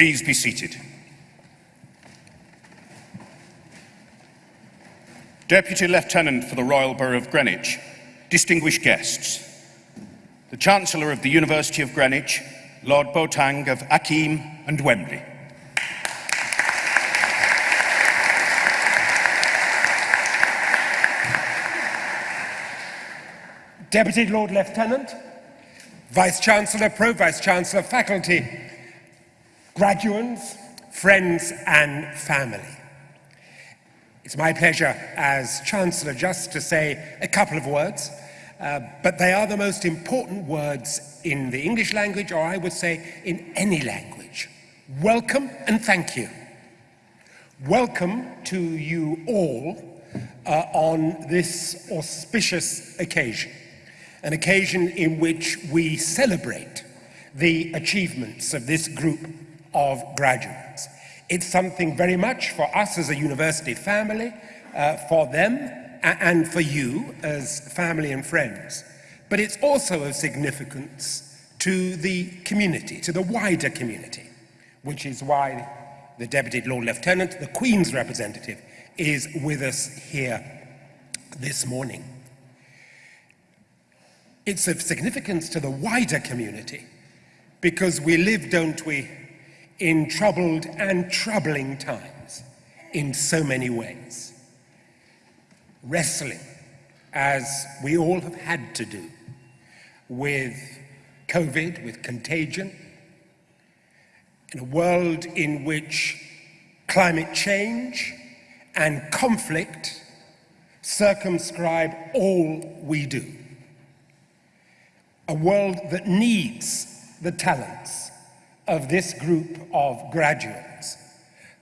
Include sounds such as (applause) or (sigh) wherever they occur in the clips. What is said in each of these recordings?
Please be seated. Deputy Lieutenant for the Royal Borough of Greenwich, distinguished guests, the Chancellor of the University of Greenwich, Lord Boateng of Akyem and Wembley, Deputy Lord Lieutenant, Vice Chancellor, Pro Vice Chancellor, faculty, graduates, friends and family. It's my pleasure as Chancellor just to say a couple of words, uh, but they are the most important words in the English language, or I would say in any language. Welcome and thank you. Welcome to you all uh, on this auspicious occasion an occasion in which we celebrate the achievements of this group of graduates. It's something very much for us as a university family, uh, for them, and for you as family and friends. But it's also of significance to the community, to the wider community, which is why the Deputy Lord Lieutenant, the Queen's representative, is with us here this morning. It's of significance to the wider community because we live, don't we, in troubled and troubling times in so many ways. Wrestling, as we all have had to do, with COVID, with contagion, in a world in which climate change and conflict circumscribe all we do a world that needs the talents of this group of graduates,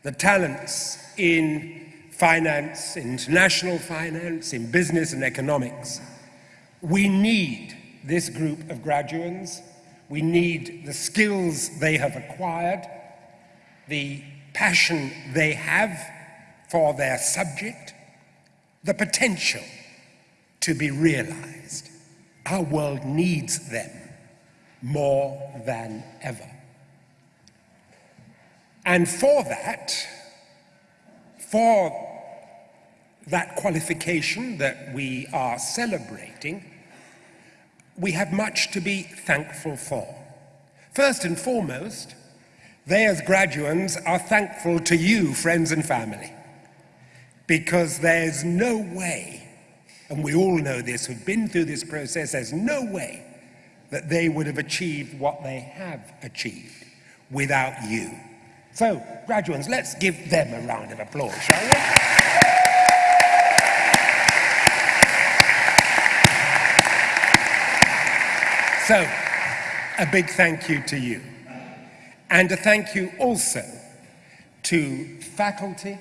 the talents in finance, international finance, in business and economics. We need this group of graduates. We need the skills they have acquired, the passion they have for their subject, the potential to be realized. Our world needs them more than ever. And for that, for that qualification that we are celebrating, we have much to be thankful for. First and foremost, they as graduands are thankful to you, friends and family, because there's no way and we all know this, who've been through this process, there's no way that they would have achieved what they have achieved without you. So, graduates, let's give them a round of applause, shall we? So, a big thank you to you. And a thank you also to faculty,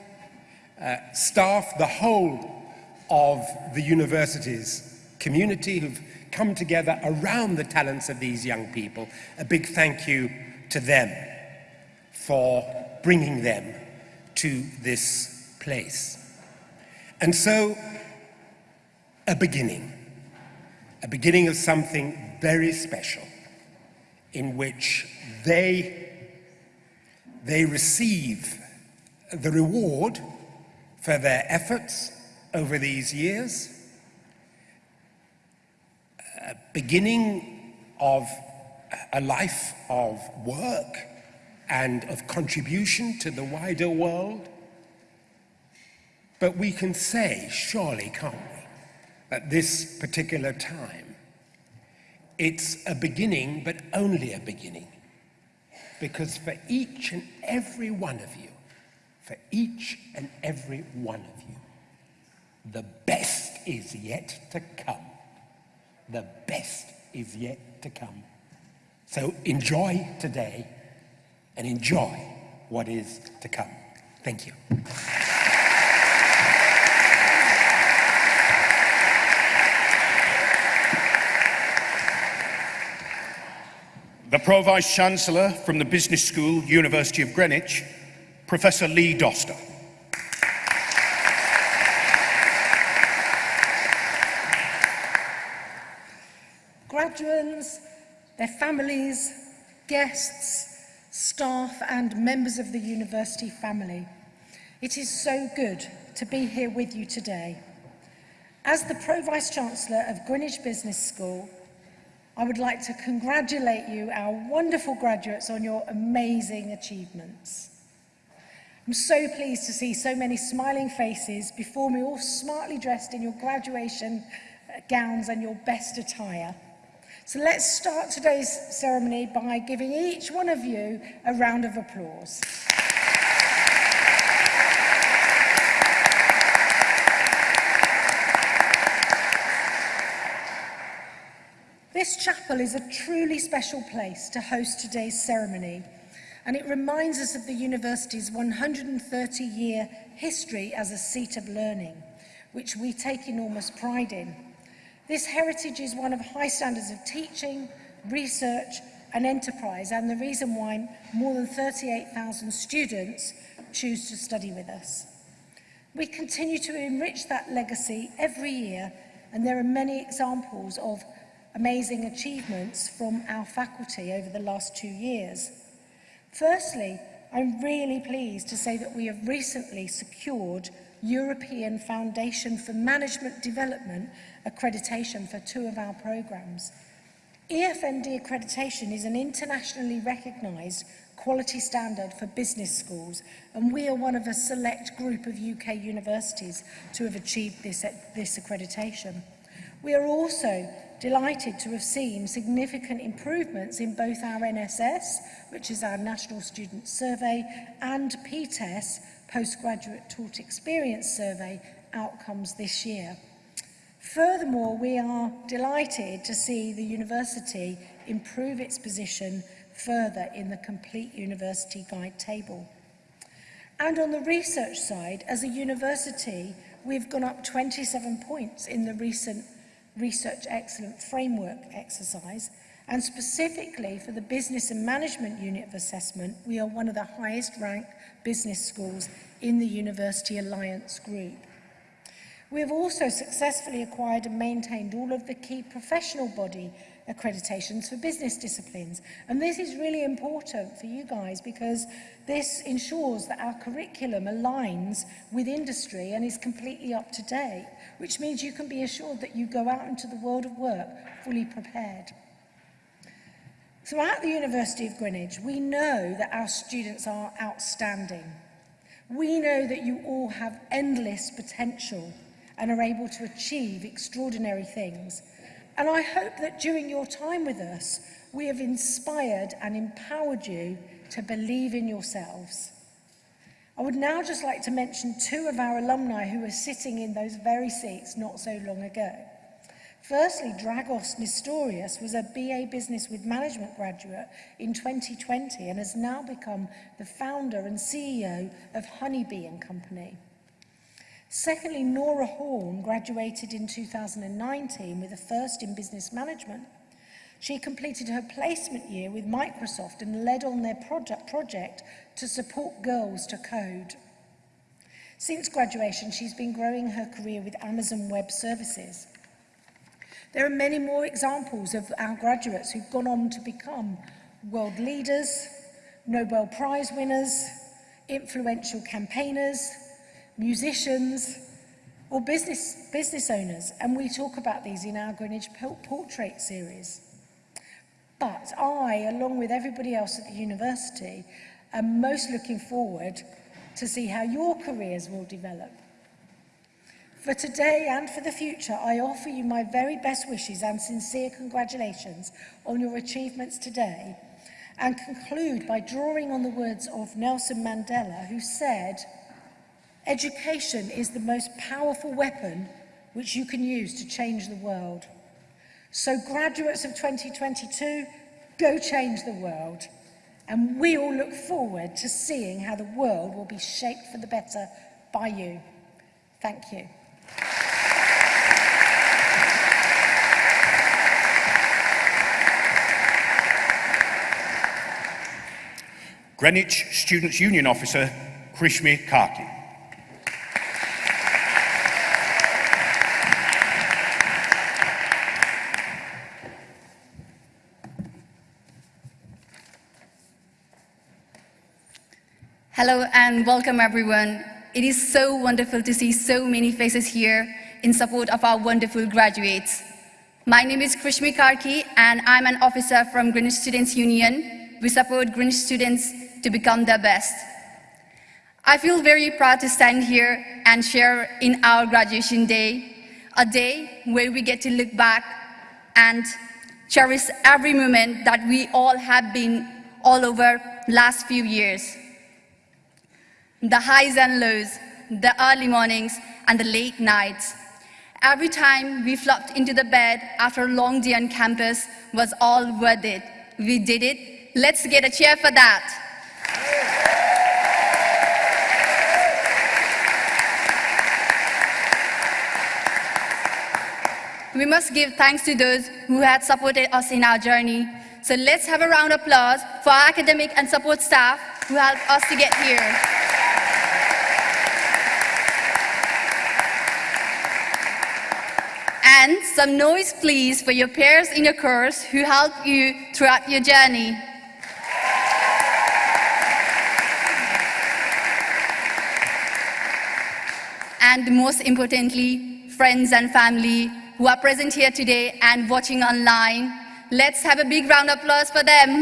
uh, staff, the whole of the university's community who've come together around the talents of these young people. A big thank you to them for bringing them to this place. And so, a beginning, a beginning of something very special in which they, they receive the reward for their efforts over these years. A beginning of a life of work and of contribution to the wider world. But we can say, surely, can't we, at this particular time, it's a beginning, but only a beginning. Because for each and every one of you, for each and every one of you, the best is yet to come. The best is yet to come. So enjoy today and enjoy what is to come. Thank you. The Pro Vice Chancellor from the Business School, University of Greenwich, Professor Lee Doster. graduates, their families, guests, staff and members of the university family. It is so good to be here with you today. As the Pro-Vice Chancellor of Greenwich Business School, I would like to congratulate you, our wonderful graduates, on your amazing achievements. I'm so pleased to see so many smiling faces before me, all smartly dressed in your graduation gowns and your best attire. So let's start today's ceremony by giving each one of you a round of applause. This chapel is a truly special place to host today's ceremony and it reminds us of the university's 130-year history as a seat of learning, which we take enormous pride in. This heritage is one of high standards of teaching, research and enterprise and the reason why more than 38,000 students choose to study with us. We continue to enrich that legacy every year and there are many examples of amazing achievements from our faculty over the last two years. Firstly, I'm really pleased to say that we have recently secured European Foundation for Management Development accreditation for two of our programs. EFMD accreditation is an internationally recognised quality standard for business schools and we are one of a select group of UK universities to have achieved this, this accreditation. We are also delighted to have seen significant improvements in both our NSS, which is our National Student Survey, and PTES, postgraduate taught experience survey outcomes this year. Furthermore, we are delighted to see the university improve its position further in the complete university guide table. And on the research side, as a university, we've gone up 27 points in the recent Research Excellent Framework exercise, and specifically for the Business and Management Unit of Assessment, we are one of the highest ranked business schools in the University Alliance Group. We have also successfully acquired and maintained all of the key professional body accreditations for business disciplines. And this is really important for you guys because this ensures that our curriculum aligns with industry and is completely up to date, which means you can be assured that you go out into the world of work fully prepared. Throughout the University of Greenwich, we know that our students are outstanding. We know that you all have endless potential and are able to achieve extraordinary things. And I hope that during your time with us, we have inspired and empowered you to believe in yourselves. I would now just like to mention two of our alumni who were sitting in those very seats not so long ago. Firstly, Dragos Nestorius was a BA Business with Management graduate in 2020 and has now become the founder and CEO of Honeybee & Company. Secondly, Nora Horn graduated in 2019 with a first in business management. She completed her placement year with Microsoft and led on their project, project to support girls to code. Since graduation, she's been growing her career with Amazon Web Services. There are many more examples of our graduates who've gone on to become world leaders, Nobel Prize winners, influential campaigners, musicians, or business, business owners, and we talk about these in our Greenwich Portrait series. But I, along with everybody else at the university, am most looking forward to see how your careers will develop. For today and for the future, I offer you my very best wishes and sincere congratulations on your achievements today and conclude by drawing on the words of Nelson Mandela, who said, Education is the most powerful weapon which you can use to change the world. So graduates of 2022, go change the world. And we all look forward to seeing how the world will be shaped for the better by you. Thank you. Greenwich Students' Union Officer, Krishmi Karki. Hello and welcome everyone. It is so wonderful to see so many faces here in support of our wonderful graduates. My name is Krishmi Karki and I'm an officer from Greenwich Students Union. We support Greenwich students to become their best. I feel very proud to stand here and share in our graduation day, a day where we get to look back and cherish every moment that we all have been all over last few years. The highs and lows, the early mornings and the late nights. Every time we flopped into the bed after a long day on campus was all worth it. We did it. Let's get a cheer for that. We must give thanks to those who had supported us in our journey. So let's have a round of applause for our academic and support staff who helped us to get here. And some noise please for your peers in your course who helped you throughout your journey. And most importantly, friends and family who are present here today and watching online. Let's have a big round of applause for them.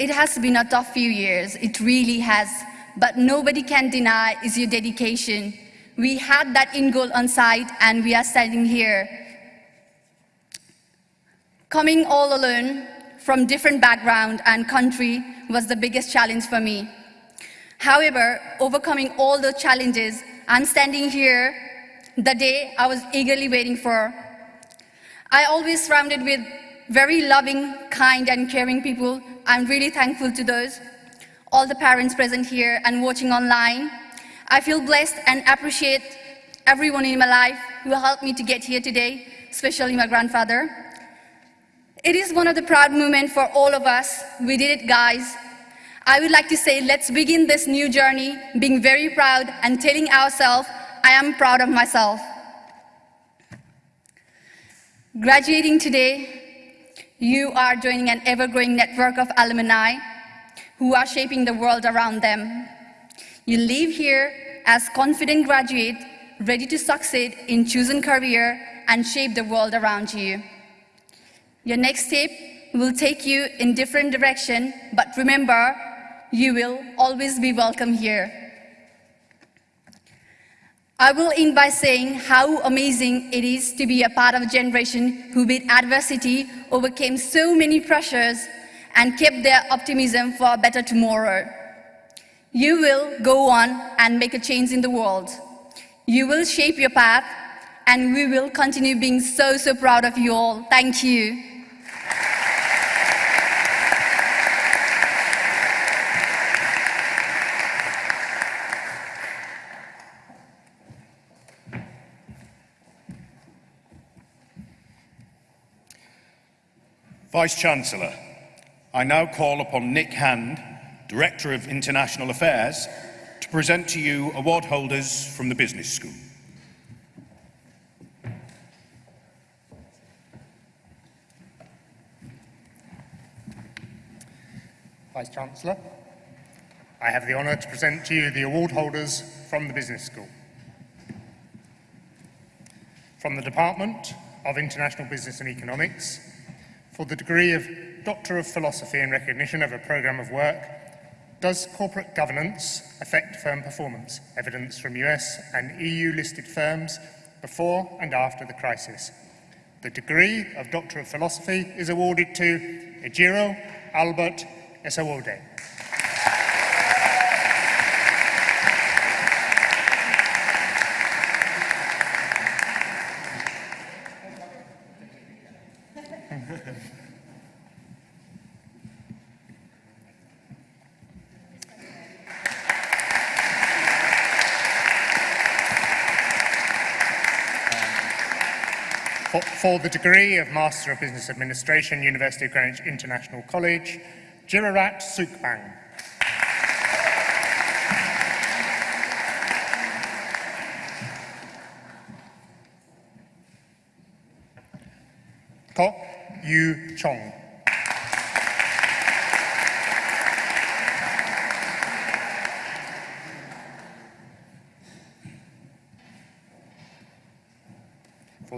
It has been a tough few years, it really has, but nobody can deny is your dedication. We had that in goal on site and we are standing here. Coming all alone from different background and country was the biggest challenge for me. However, overcoming all the challenges, I'm standing here the day I was eagerly waiting for. I always surrounded with very loving, kind, and caring people. I'm really thankful to those, all the parents present here and watching online. I feel blessed and appreciate everyone in my life who helped me to get here today, especially my grandfather. It is one of the proud moments for all of us. We did it, guys. I would like to say let's begin this new journey being very proud and telling ourselves, I am proud of myself. Graduating today, you are joining an ever-growing network of alumni who are shaping the world around them. You leave here as confident graduate, ready to succeed in chosen career and shape the world around you. Your next step will take you in different direction, but remember, you will always be welcome here. I will end by saying how amazing it is to be a part of a generation who with adversity, overcame so many pressures, and kept their optimism for a better tomorrow. You will go on and make a change in the world. You will shape your path, and we will continue being so, so proud of you all. Thank you. Vice-Chancellor, I now call upon Nick Hand, Director of International Affairs, to present to you award holders from the Business School. Vice-Chancellor, I have the honour to present to you the award holders from the Business School. From the Department of International Business and Economics, for the degree of Doctor of Philosophy in recognition of a programme of work, does corporate governance affect firm performance? Evidence from US and EU listed firms before and after the crisis. The degree of Doctor of Philosophy is awarded to Ejiro Albert Esawode. For, the degree of Master of Business Administration, University of Greenwich International College, Jirarat Sukbang. Kok Yu Chong.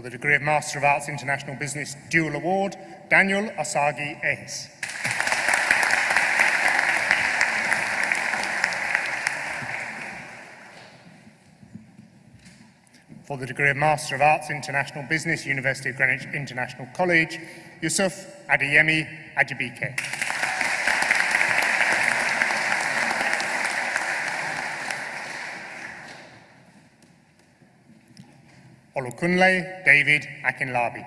For the degree of Master of Arts International Business Dual Award, Daniel Asagi Ehis. For the degree of Master of Arts International Business, University of Greenwich International College, Yusuf Adeyemi Ajibike. Olukunle David Akinlabi.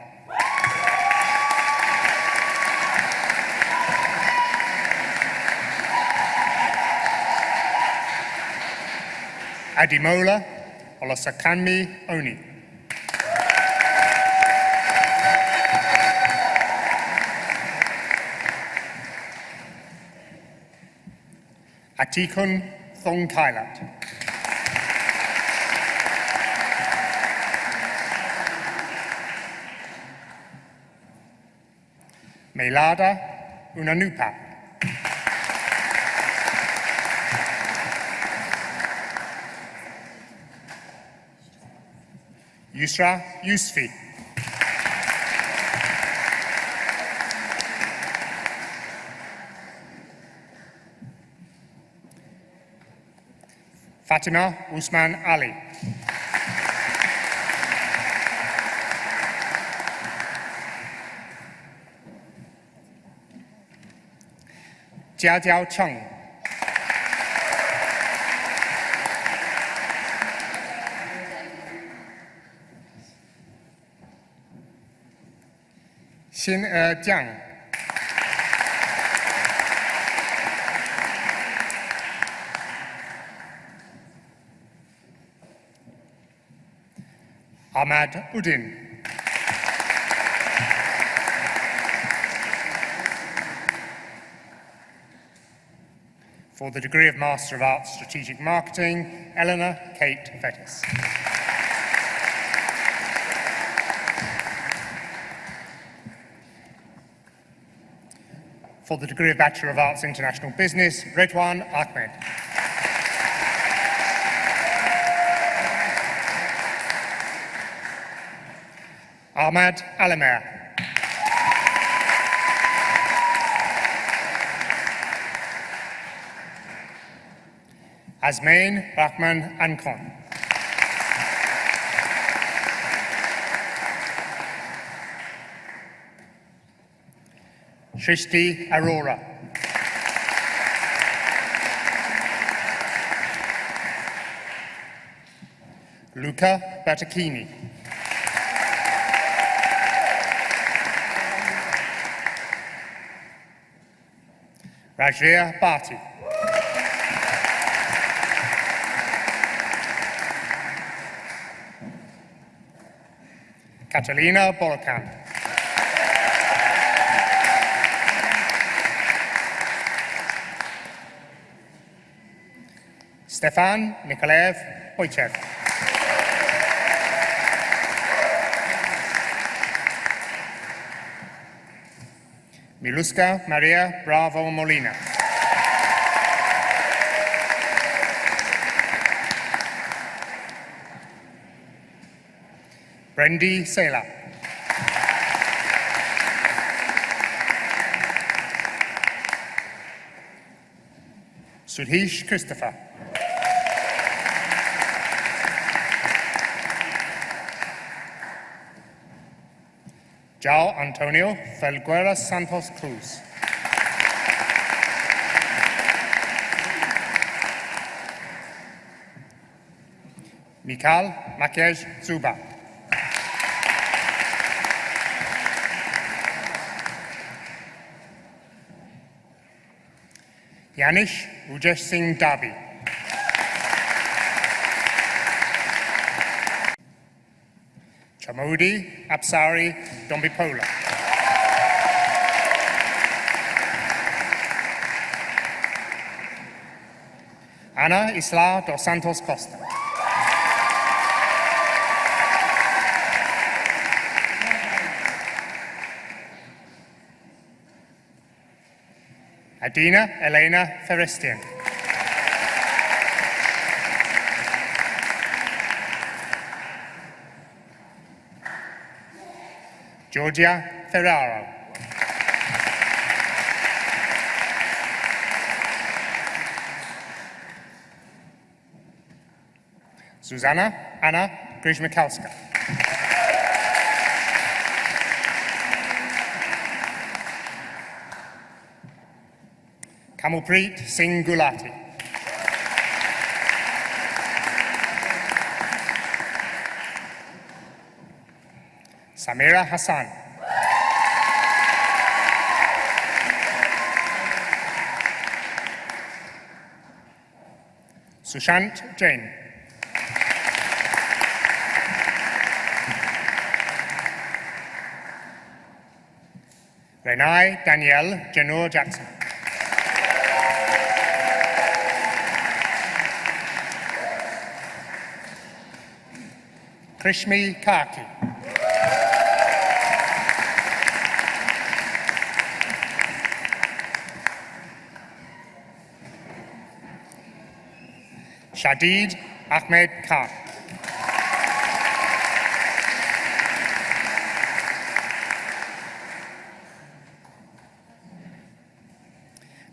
Adimola Olasakanmi Oni. Atikun Thongkailat. Melada Unanupa. Yusra Yusfi. Fatima Usman Ali. 加乔昌，辛尔江，阿马乌丁。For the degree of Master of Arts Strategic Marketing, Eleanor Kate Vettis. For the degree of Bachelor of Arts International Business, Redwan Ahmed. Ahmad Alamer. Azmain Rahman Ankon. Shrishti Arora. Luca Battachini. Rajvir Bhati. Catalina Bolokan. Stefan Nikolaev Wojciech. Miluska Maria Bravo Molina. Brendy Sela. Sudhish Christopher. Jao Antonio Felguera Santos Cruz. Mikal Makej Zuba. Yanish Ujesh Singh Dabi. Chamodi Apsari Dombipola. Ana Isla dos Santos Costa. Adina Elena Ferestian. Georgia Ferraro. Susanna Anna Grzmikowska. Kamalpreet Singh Gulati. Samira Hassan. Sushant Jain. Renai Danielle Janur Jackson. Krishmi Karki. Shadid Ahmed Khan.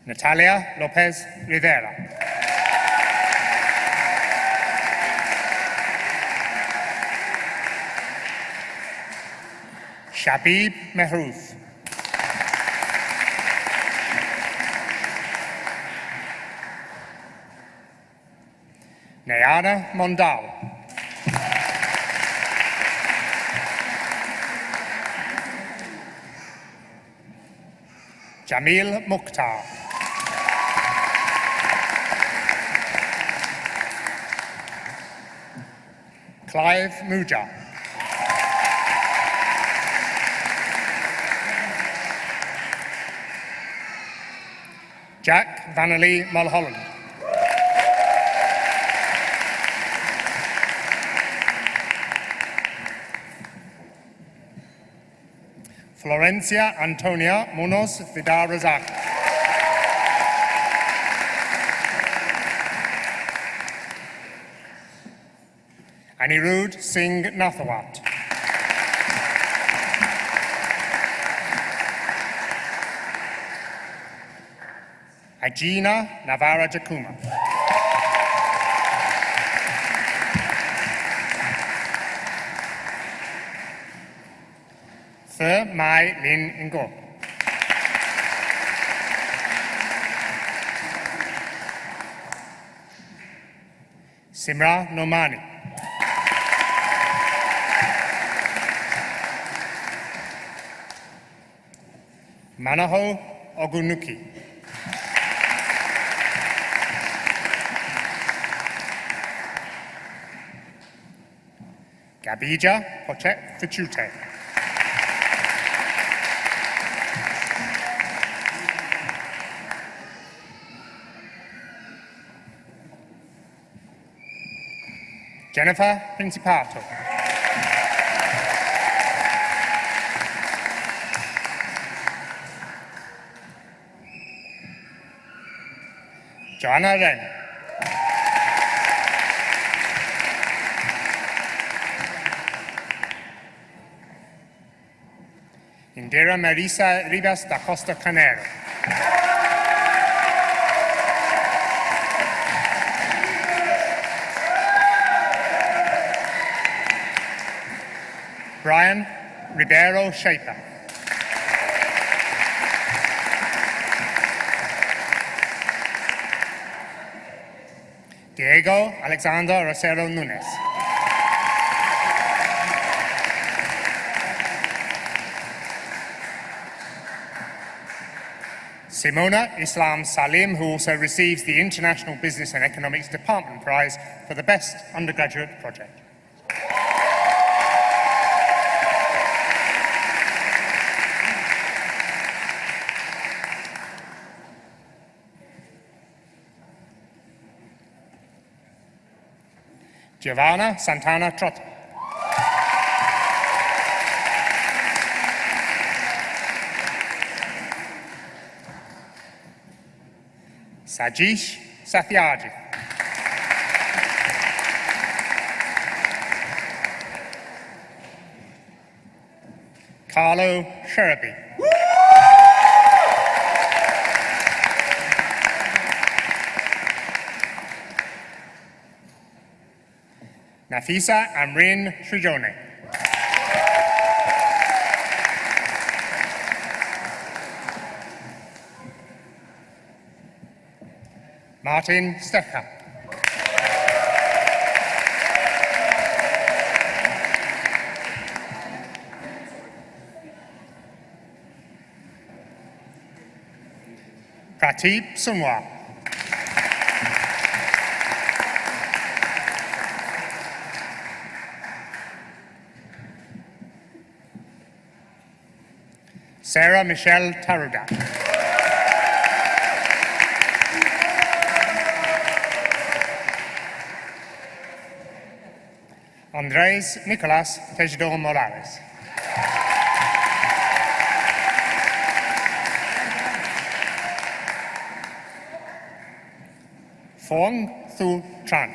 Natalia Lopez Rivera. Shabib Mehroof. Nayana Mondal. Jamil Mukhtar. Clive Muja. Jack Vanley Mulholland. Florencia Antonia Munoz Vidal Razak. Anirudh Singh Nathawat. Ajina Navara Jakuma. Sir Mai Lin Ngo. Simra Nomani. Manaho Ogunuki. Gabija Poche Fichute. Jennifer Principato. Joanna. Indira Marisa Rivas da Costa Canero. Brian Ribeiro Shaper. Diego Alexander Rosero Nunes. Simona Islam Salim, who also receives the International Business and Economics Department Prize for the Best Undergraduate Project. Giovanna Santana Trotta. Sajish Sathyaji. Carlo Sheraby. Nafisa Amrin Shujone. Martin Stecher. Prateep Sunwar. Sarah Michelle Taruda. Andres Nicolas Tejedor Morales. Fong Thu Tran.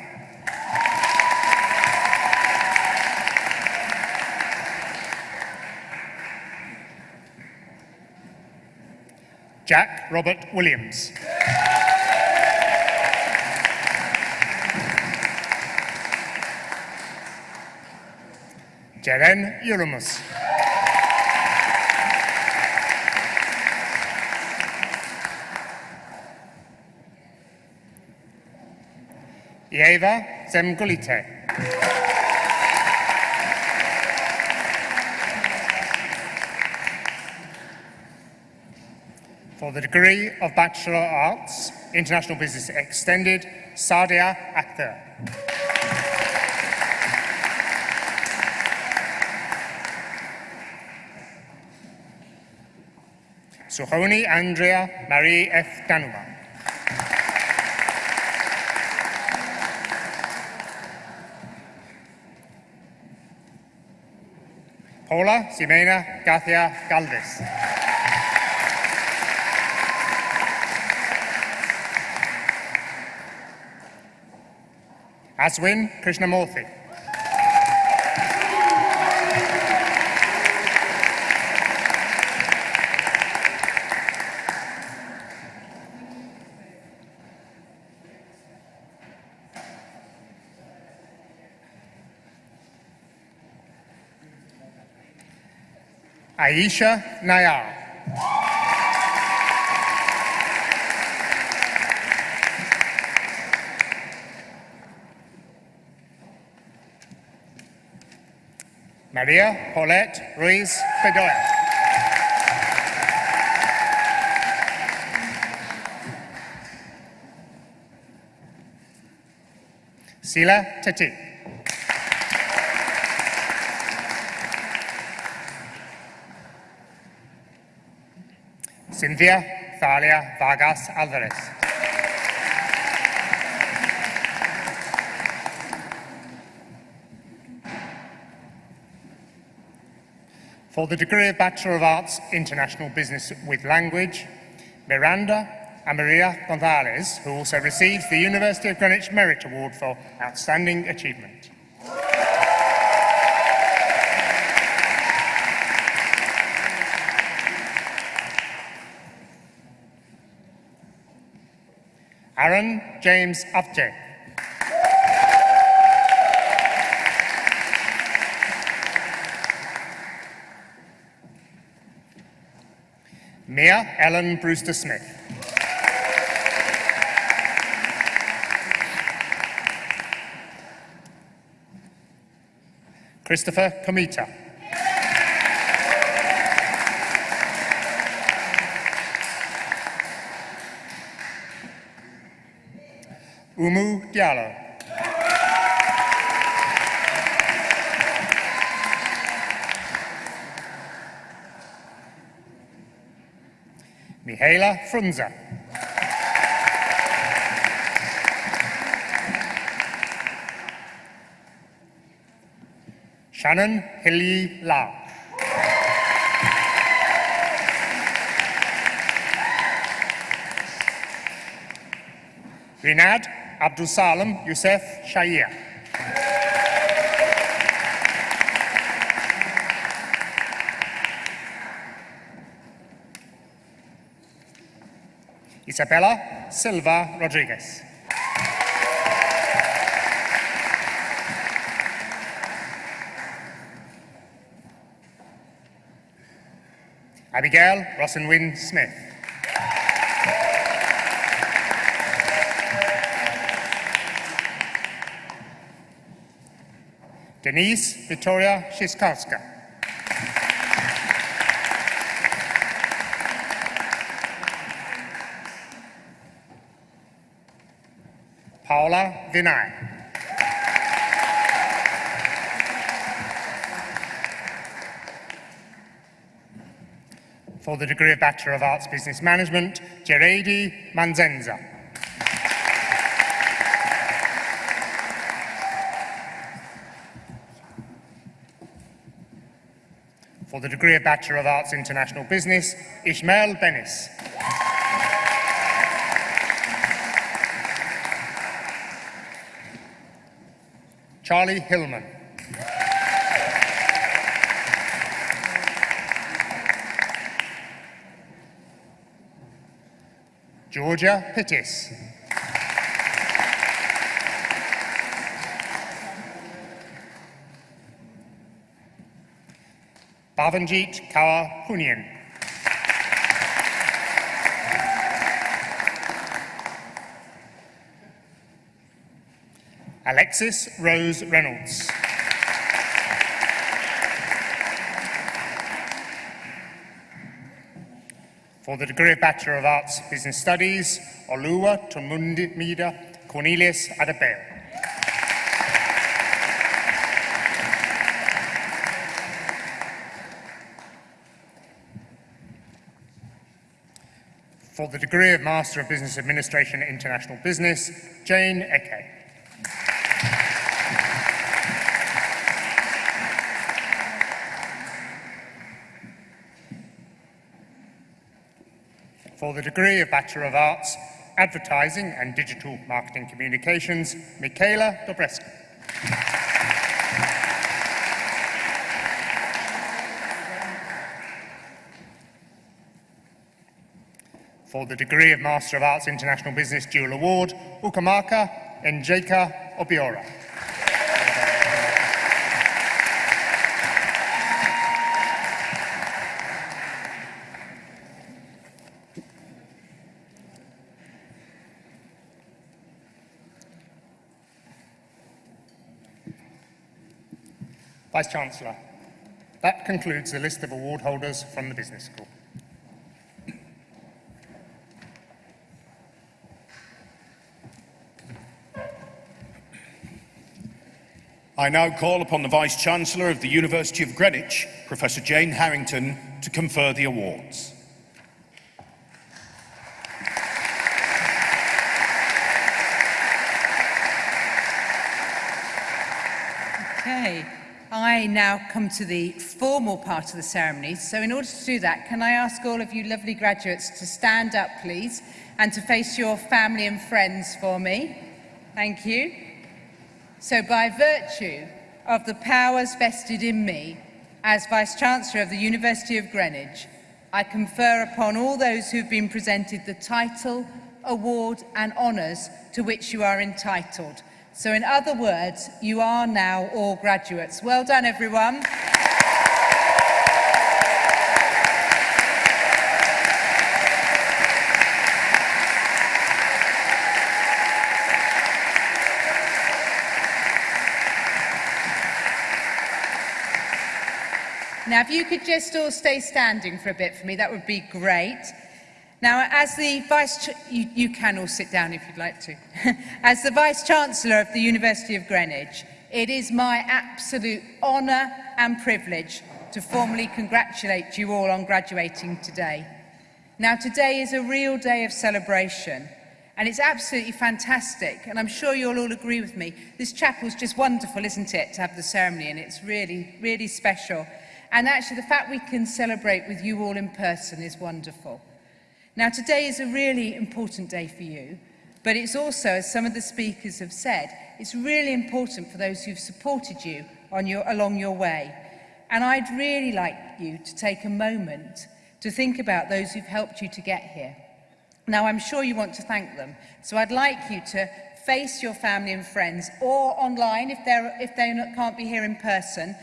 Jack Robert Williams. Jeren Yuramus. Eva Zemgulite. For the degree of Bachelor of Arts, International Business Extended, Sadia Akhtar. Suhoni Andrea Marie F. Danuma. Paula Ximena Garcia Galvez. Aswin Krishnamurthy. Aisha Nayar. Maria Paulette Ruiz Bedoya. Sila Tati. Cynthia Thalia Vargas Alvarez. For the degree of Bachelor of Arts, International Business with Language, Miranda Amaria Gonzalez, who also receives the University of Greenwich Merit Award for Outstanding Achievement. James Upje. Mia Ellen Brewster Smith. Christopher Comita. Umu Diallo. Mihaela Frunza. Shannon Hilly Lau. Rinad Abdul Salam Youssef Shahir. Isabella Silva Rodriguez. Abigail Rosenwyn Smith. Denise Victoria Szyskowska. Paula Vinay. For the degree of Bachelor of Arts Business Management, Geredi Manzenza. For the degree of Bachelor of Arts International Business, Ishmael Benis. Charlie Hillman. Georgia Pittis. Bhavanjeet Kaur Punian. Alexis Rose Reynolds. For the degree of Bachelor of Arts Business Studies, Oluwa Tumundimida Cornelius Adabel. For the degree of Master of Business Administration International Business, Jane Eke. For the degree of Bachelor of Arts, Advertising and Digital Marketing Communications, Michaela Dobreska. For the degree of Master of Arts International Business Dual Award, Ukamaka Njeka Obiora. Vice Chancellor, that concludes the list of award holders from the Business School. I now call upon the Vice Chancellor of the University of Greenwich, Professor Jane Harrington, to confer the awards. Okay, I now come to the formal part of the ceremony. So in order to do that, can I ask all of you lovely graduates to stand up, please, and to face your family and friends for me? Thank you. So by virtue of the powers vested in me as Vice-Chancellor of the University of Greenwich, I confer upon all those who've been presented the title, award and honours to which you are entitled. So in other words, you are now all graduates. Well done, everyone. Now, if you could just all stay standing for a bit for me, that would be great. Now, as the Vice, you, you can all sit down if you'd like to. (laughs) as the Vice Chancellor of the University of Greenwich, it is my absolute honour and privilege to formally congratulate you all on graduating today. Now, today is a real day of celebration, and it's absolutely fantastic, and I'm sure you'll all agree with me. This chapel's just wonderful, isn't it, to have the ceremony, and it's really, really special. And actually, the fact we can celebrate with you all in person is wonderful. Now, today is a really important day for you, but it's also, as some of the speakers have said, it's really important for those who've supported you on your, along your way. And I'd really like you to take a moment to think about those who've helped you to get here. Now, I'm sure you want to thank them, so I'd like you to face your family and friends or online if, they're, if they can't be here in person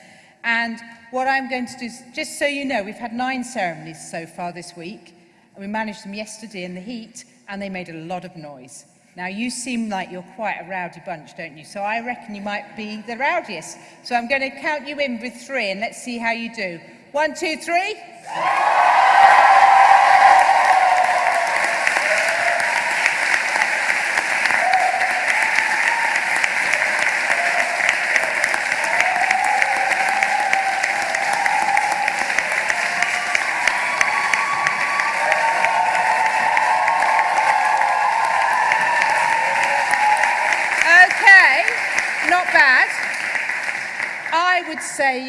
And what I'm going to do is, just so you know, we've had nine ceremonies so far this week. And we managed them yesterday in the heat, and they made a lot of noise. Now, you seem like you're quite a rowdy bunch, don't you? So I reckon you might be the rowdiest. So I'm going to count you in with three, and let's see how you do. One, two, three.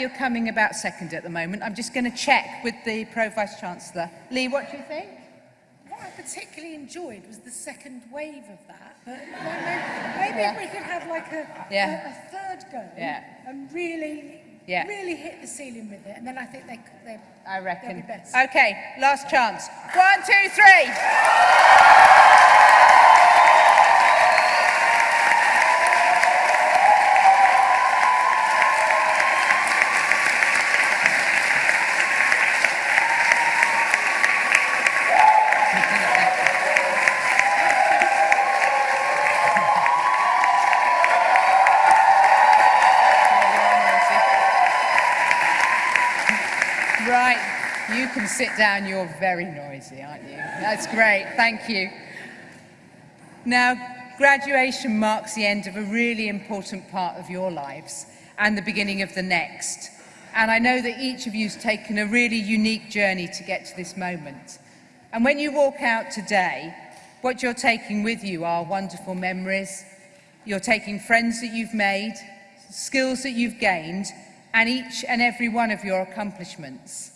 You're coming about second at the moment. I'm just going to check with the Pro Vice Chancellor. Lee, what do you think? What I particularly enjoyed was the second wave of that. But maybe, maybe Yeah. we could have like a, Yeah. a, a third go Yeah. and really, Yeah. really hit the ceiling with it, and then I think they could. They, I reckon. be best. Okay, last chance. One, two, three. Right, you can sit down. You're very noisy, aren't you? That's great. Thank you. Now, graduation marks the end of a really important part of your lives and the beginning of the next. And I know that each of you has taken a really unique journey to get to this moment. And when you walk out today, what you're taking with you are wonderful memories. You're taking friends that you've made, skills that you've gained, and each and every one of your accomplishments.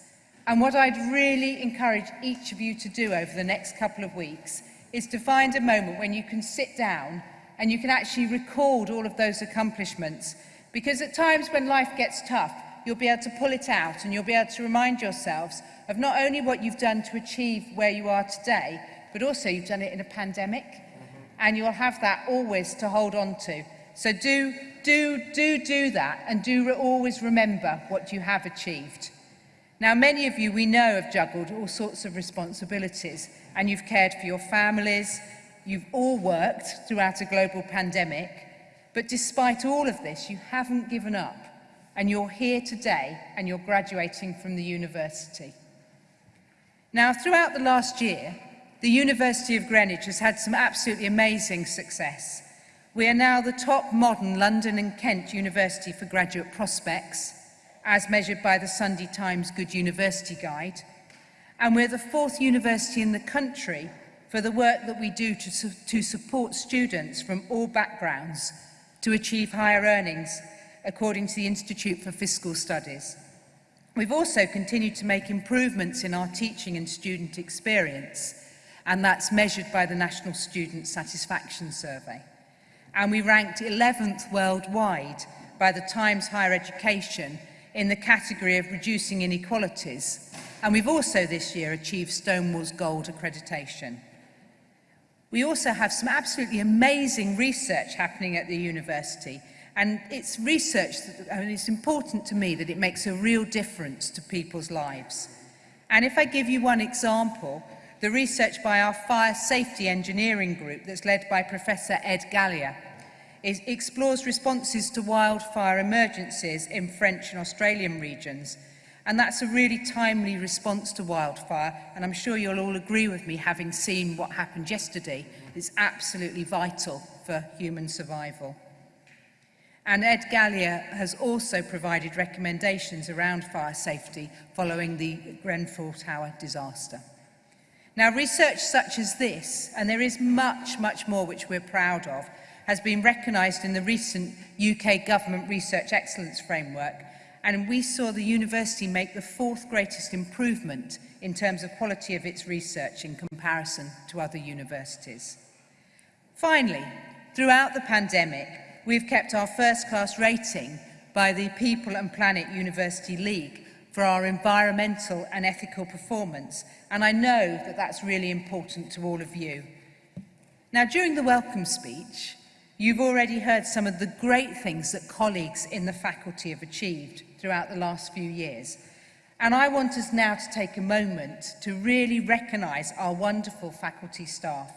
And what I'd really encourage each of you to do over the next couple of weeks is to find a moment when you can sit down and you can actually record all of those accomplishments. Because at times when life gets tough, you'll be able to pull it out and you'll be able to remind yourselves of not only what you've done to achieve where you are today, but also you've done it in a pandemic. Mm-hmm. And you'll have that always to hold on to. So do, do, do, do that and do always remember what you have achieved. Now, many of you we know have juggled all sorts of responsibilities and you've cared for your families, you've all worked throughout a global pandemic, but despite all of this, you haven't given up and you're here today and you're graduating from the university. Now, throughout the last year, the University of Greenwich has had some absolutely amazing success. We are now the top modern London and Kent university for graduate prospects, as measured by the Sunday Times Good University Guide. And we're the fourth university in the country for the work that we do to, su to support students from all backgrounds to achieve higher earnings, according to the Institute for Fiscal Studies. We've also continued to make improvements in our teaching and student experience, and that's measured by the National Student Satisfaction Survey. And we ranked 11th worldwide by the Times Higher Education in the category of reducing inequalities. And we've also this year achieved Stonewall's Gold accreditation. We also have some absolutely amazing research happening at the university. And it's research, that, I mean, it's important to me that it makes a real difference to people's lives. And if I give you one example, the research by our fire safety engineering group that's led by Professor Ed Gallia is, explores responses to wildfire emergencies in French and Australian regions. And that's a really timely response to wildfire. And I'm sure you'll all agree with me, having seen what happened yesterday, It's absolutely vital for human survival. And Ed Galea has also provided recommendations around fire safety following the Grenfell Tower disaster. Now, research such as this, and there is much, much more which we're proud of, has been recognised in the recent UK Government Research Excellence Framework, and we saw the university make the fourth greatest improvement in terms of quality of its research in comparison to other universities. Finally, throughout the pandemic, we've kept our first-class rating by the People and Planet University League for our environmental and ethical performance, and I know that that's really important to all of you. Now, during the welcome speech, You've already heard some of the great things that colleagues in the faculty have achieved throughout the last few years. And I want us now to take a moment to really recognise our wonderful faculty staff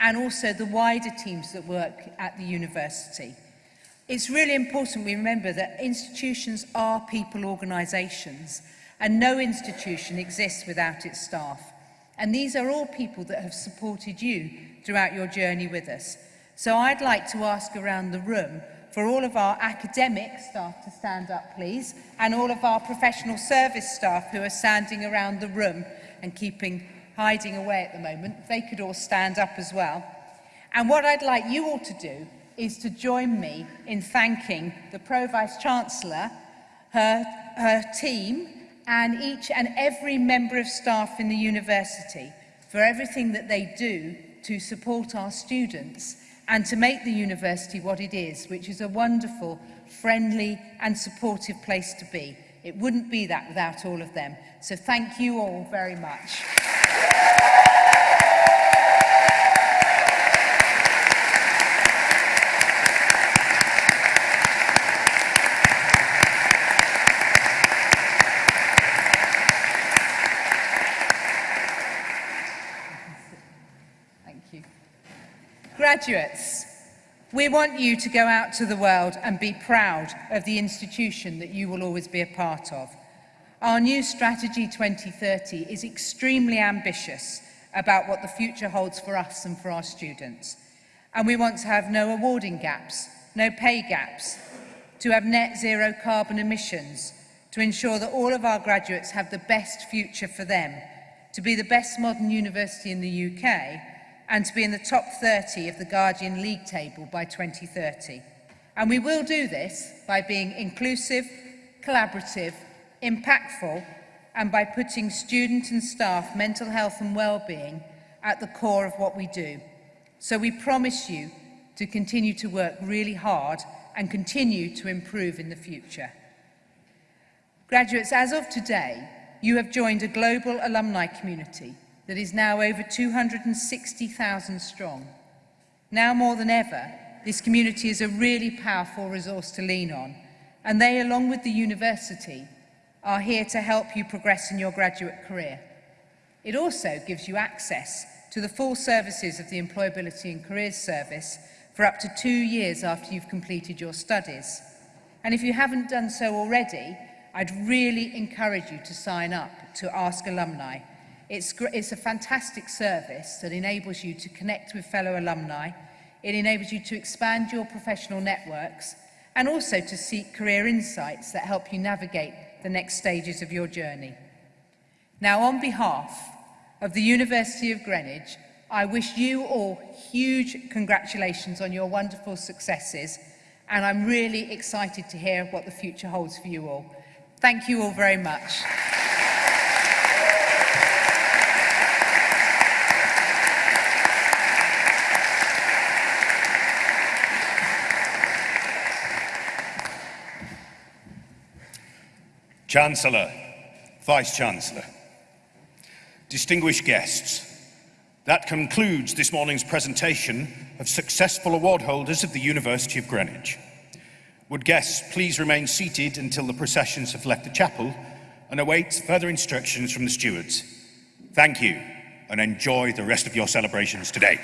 and also the wider teams that work at the university. It's really important we remember that institutions are people organisations and no institution exists without its staff. And these are all people that have supported you throughout your journey with us. So I'd like to ask around the room for all of our academic staff to stand up, please, and all of our professional service staff who are standing around the room and keeping hiding away at the moment. They could all stand up as well. And what I'd like you all to do is to join me in thanking the Pro-Vice-Chancellor, her, her team, and each and every member of staff in the university for everything that they do to support our students and to make the university what it is, which is a wonderful, friendly and supportive place to be. It wouldn't be that without all of them. So thank you all very much. Graduates, we want you to go out to the world and be proud of the institution that you will always be a part of. Our new Strategy 2030 is extremely ambitious about what the future holds for us and for our students. And we want to have no awarding gaps, no pay gaps, to have net zero carbon emissions, to ensure that all of our graduates have the best future for them, to be the best modern university in the UK, and to be in the top 30 of the Guardian League table by 2030. And we will do this by being inclusive, collaborative, impactful, and by putting student and staff mental health and well-being at the core of what we do. So we promise you to continue to work really hard and continue to improve in the future. Graduates, as of today, you have joined a global alumni community that is now over 260,000 strong. Now more than ever, this community is a really powerful resource to lean on, and they, along with the university, are here to help you progress in your graduate career. It also gives you access to the full services of the Employability and Careers Service for up to two years after you've completed your studies. And if you haven't done so already, I'd really encourage you to sign up to Ask Alumni It's, it's a fantastic service that enables you to connect with fellow alumni, it enables you to expand your professional networks and also to seek career insights that help you navigate the next stages of your journey. Now, on behalf of the University of Greenwich, I wish you all huge congratulations on your wonderful successes and I'm really excited to hear what the future holds for you all. Thank you all very much. Chancellor, Vice-Chancellor, distinguished guests, that concludes this morning's presentation of successful award holders of the University of Greenwich. Would guests please remain seated until the processions have left the chapel and await further instructions from the stewards. Thank you and enjoy the rest of your celebrations today.